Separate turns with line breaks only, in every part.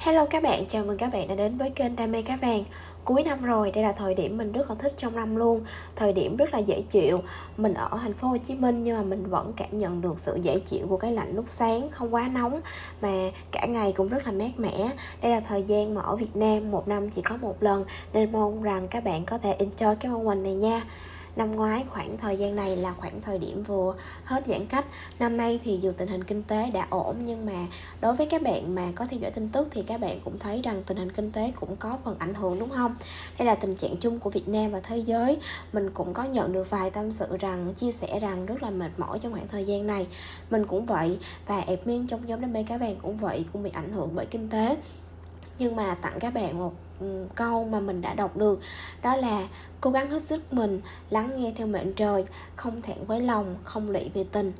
Hello các bạn, chào mừng các bạn đã đến với kênh Đam mê cá vàng. Cuối năm rồi, đây là thời điểm mình rất là thích trong năm luôn. Thời điểm rất là dễ chịu. Mình ở thành phố Hồ Chí Minh nhưng mà mình vẫn cảm nhận được sự dễ chịu của cái lạnh lúc sáng Không quá nóng mà cả ngày cũng rất là mát mẻ. Đây là thời gian mà ở Việt Nam một năm chỉ có một lần Nên mong rằng các bạn có thể enjoy cái moment này nha. Năm ngoái khoảng thời gian này là khoảng thời điểm vừa hết giãn cách. Năm nay thì dù tình hình kinh tế đã ổn Nhưng mà đối với các bạn mà có theo dõi tin tức Thì các bạn cũng thấy rằng tình hình kinh tế cũng có phần ảnh hưởng, đúng không? Đây là tình trạng chung của Việt Nam và thế giới. Mình cũng có nhận được vài tâm sự rằng, Chia sẻ rằng rất là mệt mỏi trong khoảng thời gian này. Mình cũng vậy Và admin trong nhóm đam mê cá vàng cũng vậy, Cũng bị ảnh hưởng bởi kinh tế. Nhưng mà tặng các bạn một câu mà mình đã đọc được. Đó là cố gắng hết sức mình, lắng nghe theo mệnh trời, không thẹn với lòng, không lụy về tình.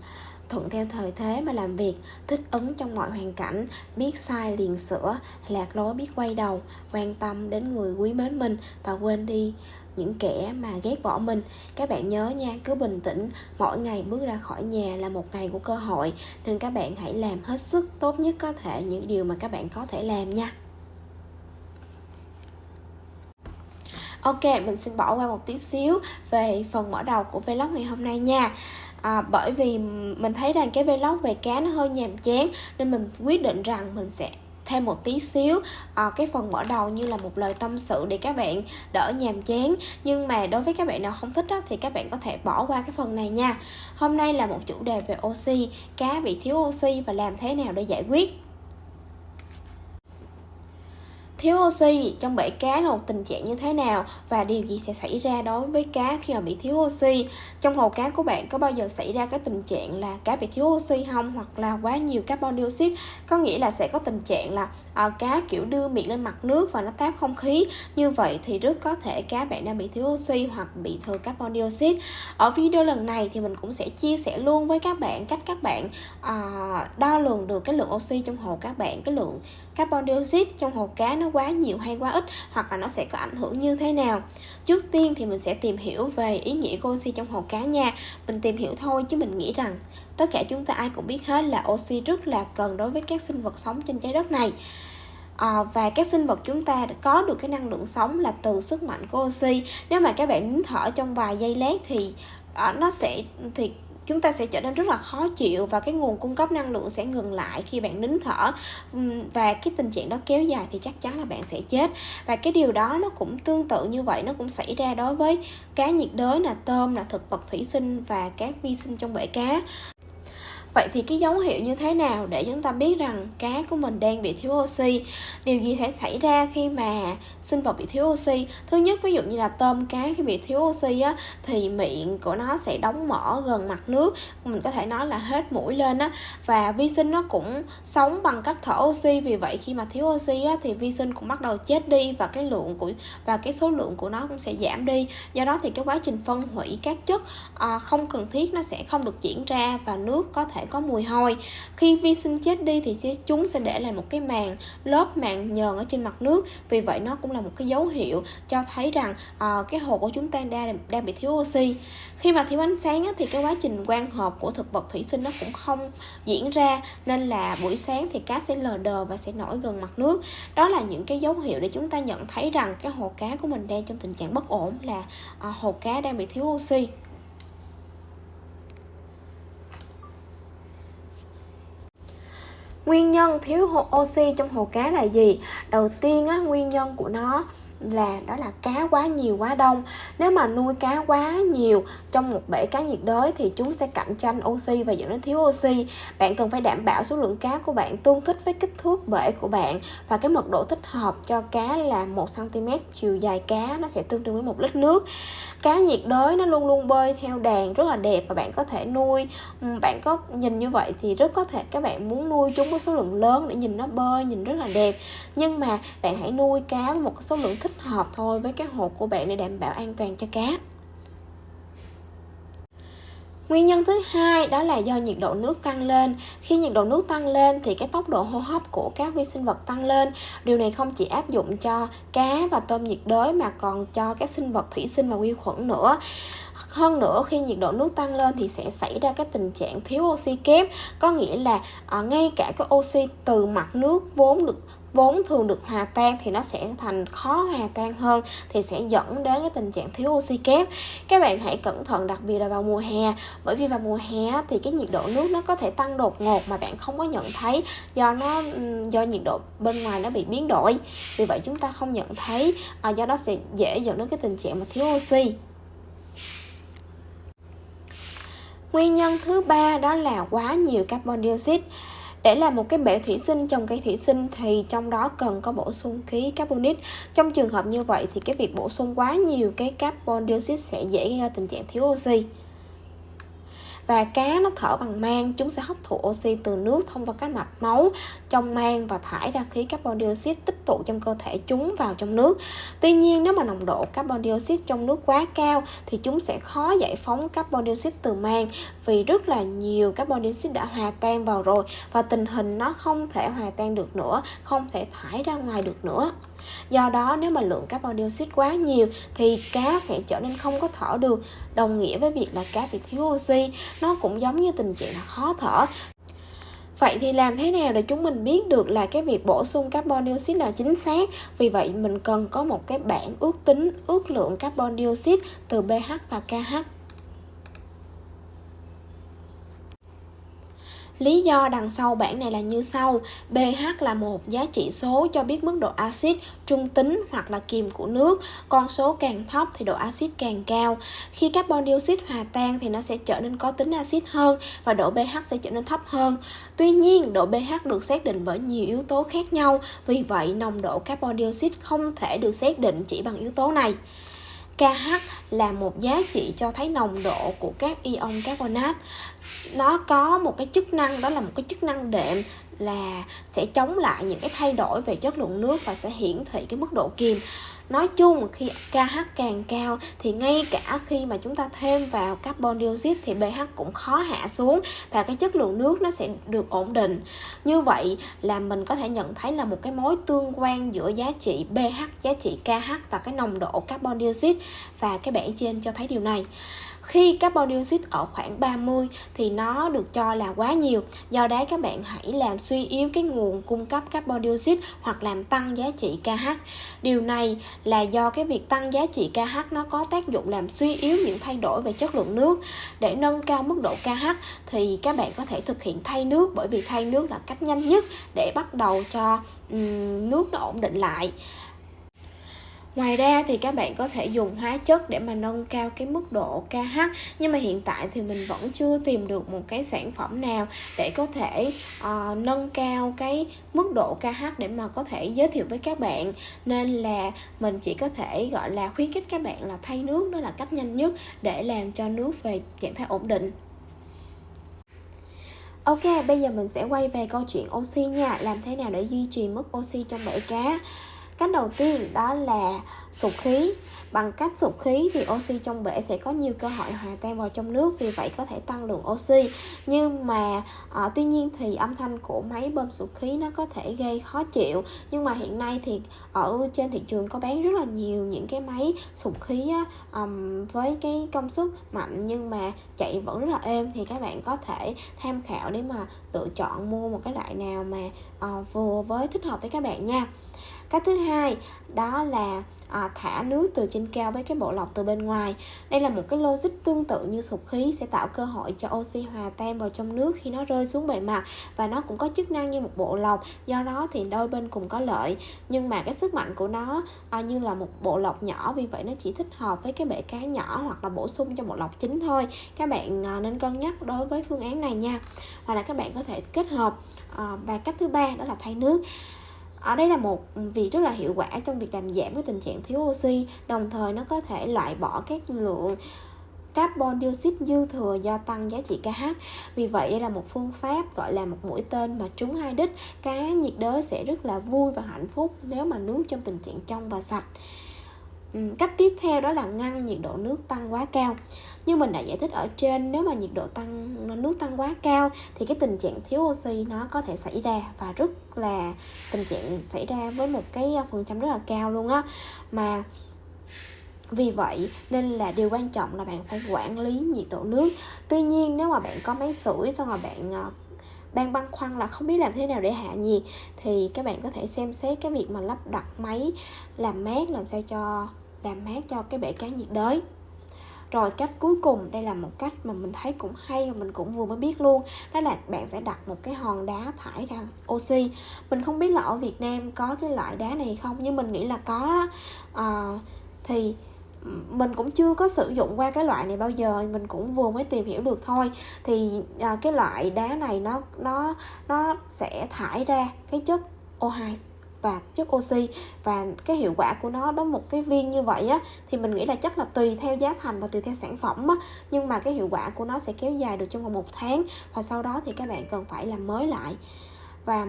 Thuận theo thời thế mà làm việc, thích ứng trong mọi hoàn cảnh, biết sai liền sửa, lạc lối biết quay đầu, quan tâm đến người quý mến mình và quên đi những kẻ mà ghét bỏ mình. Các bạn nhớ nha, cứ bình tĩnh, mỗi ngày bước ra khỏi nhà là một ngày của cơ hội, nên các bạn hãy làm hết sức tốt nhất có thể, những điều mà các bạn có thể làm nha. Ok, mình xin bỏ qua một tí xíu về phần mở đầu của vlog ngày hôm nay nha. À, Bởi vì mình thấy rằng cái vlog về cá nó hơi nhàm chán Nên mình quyết định rằng mình sẽ thêm một tí xíu à, cái phần mở đầu như là một lời tâm sự để các bạn đỡ nhàm chán. Nhưng mà đối với các bạn nào không thích á, thì các bạn có thể bỏ qua cái phần này nha. Hôm nay là một chủ đề về oxy cá bị thiếu oxy và làm thế nào để giải quyết? Thiếu oxy trong bể cá là một tình trạng như thế nào và điều gì sẽ xảy ra đối với cá khi mà bị thiếu oxy? Trong hồ cá của bạn có bao giờ xảy ra cái tình trạng là cá bị thiếu oxy không hoặc là quá nhiều carbon dioxide? Có nghĩa là sẽ có tình trạng là à, cá kiểu đưa miệng lên mặt nước và nó táp không khí. Như vậy thì rất có thể cá bạn đang bị thiếu oxy hoặc bị thừa carbon dioxide. Ở video lần này thì mình cũng sẽ chia sẻ luôn với các bạn cách các bạn à, đo lường được cái lượng oxy trong hồ các bạn, cái lượng carbon dioxide trong hồ cá nó quá nhiều hay quá ít hoặc là nó sẽ có ảnh hưởng như thế nào. Trước tiên thì mình sẽ tìm hiểu về ý nghĩa của oxy trong hồ cá nha. Mình tìm hiểu thôi chứ mình nghĩ rằng tất cả chúng ta ai cũng biết hết là oxy rất là cần đối với các sinh vật sống trên trái đất này. À, và các sinh vật chúng ta có được cái năng lượng sống là từ sức mạnh của oxy. Nếu mà các bạn nín thở trong vài giây lát thì à, nó sẽ thì chúng ta sẽ trở nên rất là khó chịu và cái nguồn cung cấp năng lượng sẽ ngừng lại khi bạn nín thở. Và cái tình trạng đó kéo dài thì chắc chắn là bạn sẽ chết. Và cái điều đó nó cũng tương tự như vậy, nó cũng xảy ra đối với cá nhiệt đới là tôm là thực vật thủy sinh và các vi sinh trong bể cá. Vậy thì cái dấu hiệu như thế nào để chúng ta biết rằng cá của mình đang bị thiếu oxy? Điều gì sẽ xảy ra khi mà sinh vật bị thiếu oxy? Thứ nhất ví dụ như là tôm cá khi bị thiếu oxy á thì miệng của nó sẽ đóng mở gần mặt nước, mình có thể nói là hết mũi lên á và vi sinh nó cũng sống bằng cách thở oxy vì vậy khi mà thiếu oxy á thì vi sinh cũng bắt đầu chết đi và cái lượng của và cái số lượng của nó cũng sẽ giảm đi. Do đó thì cái quá trình phân hủy các chất à, không cần thiết nó sẽ không được diễn ra và nước có thể thể có mùi hôi. Khi vi sinh chết đi thì chúng sẽ để lại một cái màng lớp màng nhờn ở trên mặt nước. Vì vậy nó cũng là một cái dấu hiệu cho thấy rằng à, cái hồ của chúng ta đang đang bị thiếu oxy. Khi mà thiếu ánh sáng á, thì cái quá trình quang hợp của thực vật thủy sinh nó cũng không diễn ra. Nên là buổi sáng thì cá sẽ lờ đờ và sẽ nổi gần mặt nước. Đó là những cái dấu hiệu để chúng ta nhận thấy rằng cái hồ cá của mình đang trong tình trạng bất ổn là à, hồ cá đang bị thiếu oxy. Nguyên nhân thiếu oxy trong hồ cá là gì? Đầu tiên á, nguyên nhân của nó là đó là cá quá nhiều, quá đông. Nếu mà nuôi cá quá nhiều trong một bể cá nhiệt đới thì chúng sẽ cạnh tranh oxy và dẫn đến thiếu oxy. Bạn cần phải đảm bảo số lượng cá của bạn tương thích với kích thước bể của bạn và cái mật độ thích hợp cho cá là 1 cm chiều dài cá, nó sẽ tương đương với một lít nước. Cá nhiệt đới nó luôn luôn bơi theo đàn, rất là đẹp và bạn có thể nuôi bạn có nhìn như vậy thì rất có thể các bạn muốn nuôi chúng với số lượng lớn để nhìn nó bơi, nhìn rất là đẹp. Nhưng mà bạn hãy nuôi cá với một số lượng thích thích hợp thôi với cái hồ của bạn để đảm bảo an toàn cho cá Nguyên nhân thứ hai đó là do nhiệt độ nước tăng lên. Khi nhiệt độ nước tăng lên thì cái tốc độ hô hấp của các vi sinh vật tăng lên. Điều này không chỉ áp dụng cho cá và tôm nhiệt đới mà còn cho các sinh vật thủy sinh và vi khuẩn nữa hơn nữa khi nhiệt độ nước tăng lên thì sẽ xảy ra cái tình trạng thiếu oxy kép có nghĩa là à, ngay cả cái oxy từ mặt nước vốn được vốn thường được hòa tan thì nó sẽ thành khó hòa tan hơn thì sẽ dẫn đến cái tình trạng thiếu oxy kép. Các bạn hãy cẩn thận đặc biệt là vào mùa hè bởi vì vào mùa hè thì cái nhiệt độ nước nó có thể tăng đột ngột mà bạn không có nhận thấy do nó do nhiệt độ bên ngoài nó bị biến đổi. Vì vậy chúng ta không nhận thấy à, do đó sẽ dễ dẫn đến cái tình trạng mà thiếu oxy. Nguyên nhân thứ ba đó là quá nhiều carbon dioxide. Để làm một cái bể thủy sinh trong cây thủy sinh thì trong đó cần có bổ sung khí carbonic. Trong trường hợp như vậy thì cái việc bổ sung quá nhiều cái carbon dioxide sẽ dễ gây ra tình trạng thiếu oxy và cá nó thở bằng mang, chúng sẽ hấp thụ oxy từ nước thông qua các mạch máu trong mang và thải ra khí carbon dioxide tích tụ trong cơ thể chúng vào trong nước. Tuy nhiên, nếu mà nồng độ carbon dioxide trong nước quá cao thì chúng sẽ khó giải phóng carbon dioxide từ mang vì rất là nhiều carbon dioxide đã hòa tan vào rồi và tình hình nó không thể hòa tan được nữa, không thể thải ra ngoài được nữa. Do đó nếu mà lượng carbon dioxide quá nhiều thì cá sẽ trở nên không có thở được, đồng nghĩa với việc là cá bị thiếu oxy. Nó cũng giống như tình trạng là khó thở. Vậy thì làm thế nào để chúng mình biết được là cái việc bổ sung carbon dioxide là chính xác? Vì vậy mình cần có một cái bảng ước tính ước lượng carbon dioxide từ pH và KH. Lý do đằng sau bảng này là như sau. pH là một giá trị số cho biết mức độ axit, trung tính hoặc là kiềm của nước. Con số càng thấp thì độ axit càng cao. Khi carbon dioxide hòa tan thì nó sẽ trở nên có tính axit hơn và độ pH sẽ trở nên thấp hơn. Tuy nhiên, độ pH được xác định bởi nhiều yếu tố khác nhau, vì vậy nồng độ carbon dioxide không thể được xác định chỉ bằng yếu tố này. KH là một giá trị cho thấy nồng độ của các ion carbonat nó có một cái chức năng, đó là một cái chức năng đệm là sẽ chống lại những cái thay đổi về chất lượng nước và sẽ hiển thị cái mức độ kiềm nói chung khi KH càng cao thì ngay cả khi mà chúng ta thêm vào carbon dioxide thì pH cũng khó hạ xuống và cái chất lượng nước nó sẽ được ổn định. Như vậy là mình có thể nhận thấy là một cái mối tương quan giữa giá trị pH, giá trị KH và cái nồng độ carbon dioxide và cái bảng trên cho thấy điều này khi carbon dioxide ở khoảng 30 thì nó được cho là quá nhiều. Do đấy các bạn hãy làm suy yếu cái nguồn cung cấp carbon dioxide hoặc làm tăng giá trị KH điều này là do cái việc tăng giá trị KH nó có tác dụng làm suy yếu những thay đổi về chất lượng nước. Để nâng cao mức độ KH thì các bạn có thể thực hiện thay nước bởi vì thay nước là cách nhanh nhất để bắt đầu cho um, nước nó ổn định lại. Ngoài ra thì các bạn có thể dùng hóa chất để mà nâng cao cái mức độ KH Nhưng mà hiện tại thì mình vẫn chưa tìm được một cái sản phẩm nào để có thể uh, nâng cao cái mức độ KH để mà có thể giới thiệu với các bạn. Nên là mình chỉ có thể gọi là khuyến khích các bạn là thay nước đó là cách nhanh nhất để làm cho nước về trạng thái ổn định. Ok, bây giờ mình sẽ quay về câu chuyện oxy nha. Làm thế nào để duy trì mức oxy trong bể cá? Cách đầu tiên đó là sụp khí. Bằng cách sụp khí thì oxy trong bể sẽ có nhiều cơ hội hòa tan vào trong nước Vì vậy có thể tăng lượng oxy. Nhưng mà à, tuy nhiên thì âm thanh của máy bơm sụp khí nó có thể gây khó chịu. Nhưng mà hiện nay thì ở trên thị trường có bán rất là nhiều những cái máy sụp khí á, um, với cái công suất mạnh nhưng mà chạy vẫn rất là êm. Thì các bạn có thể tham khảo để mà lựa chọn mua một cái loại nào mà uh, vừa với thích hợp với các bạn nha cách thứ hai đó là à, thả nước từ trên cao với cái bộ lọc từ bên ngoài. Đây là một cái logic tương tự như sụp khí sẽ tạo cơ hội cho oxy hòa tan vào trong nước khi nó rơi xuống bề mặt và nó cũng có chức năng như một bộ lọc do đó thì đôi bên cùng có lợi. Nhưng mà cái sức mạnh của nó à, như là một bộ lọc nhỏ vì vậy nó chỉ thích hợp với cái bể cá nhỏ hoặc là bổ sung cho bộ lọc chính thôi. Các bạn à, nên cân nhắc đối với phương án này nha. Hoặc là các bạn có thể kết hợp à, và cách thứ ba đó là thay nước ở đây là một việc rất là hiệu quả trong việc làm giảm cái tình trạng thiếu oxy, đồng thời nó có thể loại bỏ các lượng carbon dioxide dư thừa do tăng giá trị KH. Vì vậy, đây là một phương pháp gọi là một mũi tên mà trúng hai đích. Cá nhiệt đới sẽ rất là vui và hạnh phúc nếu mà nước trong tình trạng trong và sạch. Cách tiếp theo đó là ngăn nhiệt độ nước tăng quá cao như mình đã giải thích ở trên, nếu mà nhiệt độ tăng, nước tăng quá cao thì cái tình trạng thiếu oxy nó có thể xảy ra và rất là tình trạng xảy ra với một cái phần trăm rất là cao luôn á. Mà vì vậy nên là điều quan trọng là bạn phải quản lý nhiệt độ nước. Tuy nhiên nếu mà bạn có máy sưởi, xong rồi bạn ờ, đang băn khoăn là không biết làm thế nào để hạ nhiệt, thì các bạn có thể xem xét cái việc mà lắp đặt máy, làm mát, làm sao cho, làm mát cho cái bể cá nhiệt đới rồi cách cuối cùng đây là một cách mà mình thấy cũng hay và mình cũng vừa mới biết luôn. Đó là bạn sẽ đặt một cái hòn đá thải ra oxy. Mình không biết là ở việt nam có cái loại đá này không nhưng mình nghĩ là có đó. À, thì mình cũng chưa có sử dụng qua cái loại này bao giờ mình cũng vừa mới tìm hiểu được thôi. Thì à, cái loại đá này nó nó nó sẽ thải ra cái chất O2 và chất oxy và cái hiệu quả của nó đó một cái viên như vậy á, thì mình nghĩ là chắc là tùy theo giá thành và tùy theo sản phẩm á. Nhưng mà cái hiệu quả của nó sẽ kéo dài được trong vòng một tháng và sau đó thì các bạn cần phải làm mới lại. Và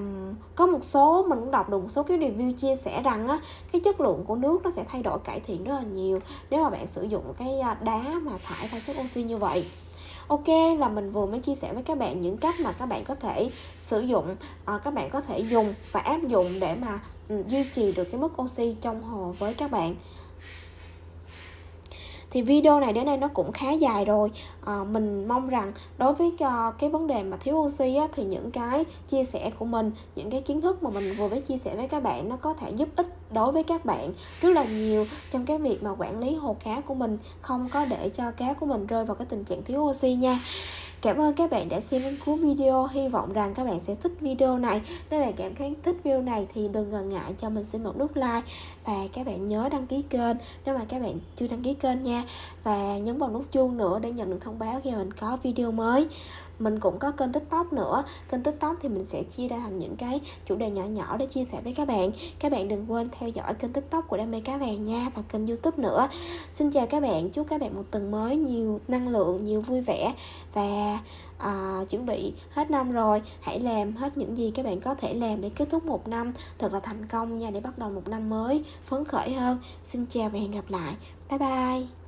có một số, mình cũng đọc được một số cái review chia sẻ rằng á, cái chất lượng của nước nó sẽ thay đổi cải thiện rất là nhiều nếu mà bạn sử dụng cái à, đá mà thải ra chất oxy như vậy ok, là mình vừa mới chia sẻ với các bạn những cách mà các bạn có thể sử dụng ờ, các bạn có thể dùng và áp dụng để mà ừ, duy trì được cái mức oxy trong hồ với các bạn thì video này đến đây nó cũng khá dài rồi. À, mình mong rằng đối với uh, cái vấn đề mà thiếu oxy á, thì những cái chia sẻ của mình những cái kiến thức mà mình vừa mới chia sẻ với các bạn nó có thể giúp ích đối với các bạn rất là nhiều trong cái việc mà quản lý hồ cá của mình không có để cho cá của mình rơi vào cái tình trạng thiếu oxy nha. Cảm ơn các bạn đã xem đến cuối video. Hy vọng rằng các bạn sẽ thích video này. Nếu bạn cảm thấy thích video này thì đừng ngần ngại cho mình xin một nút like. Và các bạn nhớ đăng ký kênh nếu mà các bạn chưa đăng ký kênh nha. Và nhấn vào nút chuông nữa để nhận được thông báo khi mình có video mới mình cũng có kênh tiktok nữa. Kênh tiktok thì mình sẽ chia ra thành những cái chủ đề nhỏ nhỏ để chia sẻ với các bạn. Các bạn đừng quên theo dõi kênh tiktok của đam mê cá vàng nha và kênh youtube nữa. Xin chào các bạn. Chúc các bạn một tuần mới nhiều năng lượng nhiều vui vẻ và à, chuẩn bị hết năm rồi. Hãy làm hết những gì các bạn có thể làm để kết thúc một năm thật là thành công nha để bắt đầu một năm mới phấn khởi hơn. Xin chào và hẹn gặp lại. Bye bye.